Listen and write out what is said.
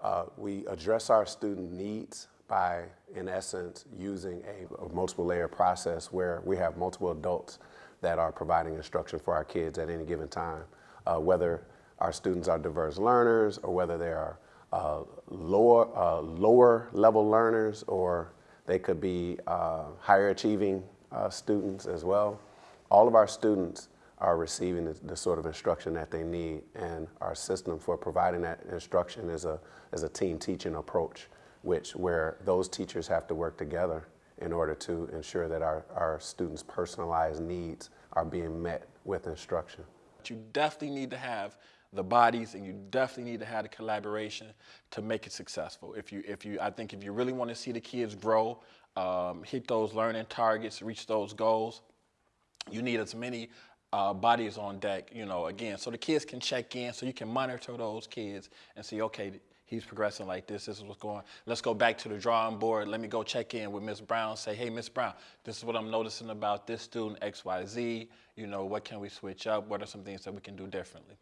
Uh, we address our student needs by, in essence, using a, a multiple layer process where we have multiple adults that are providing instruction for our kids at any given time, uh, whether our students are diverse learners or whether they are uh, lower, uh, lower level learners or they could be uh, higher achieving uh, students as well. All of our students are receiving the, the, sort of instruction that they need and our system for providing that instruction is a, is a team teaching approach which where those teachers have to work together in order to ensure that our, our students' personalized needs are being met with instruction. You definitely need to have the bodies and you definitely need to have the collaboration to make it successful. If you, if you, I think if you really want to see the kids grow, um, hit those learning targets, reach those goals, you need as many uh, bodies on deck, you know, again, so the kids can check in, so you can monitor those kids and see, okay, he's progressing like this, this is what's going on. Let's go back to the drawing board. Let me go check in with Miss Brown, say, hey, Miss Brown, this is what I'm noticing about this student, XYZ, you know, what can we switch up? What are some things that we can do differently?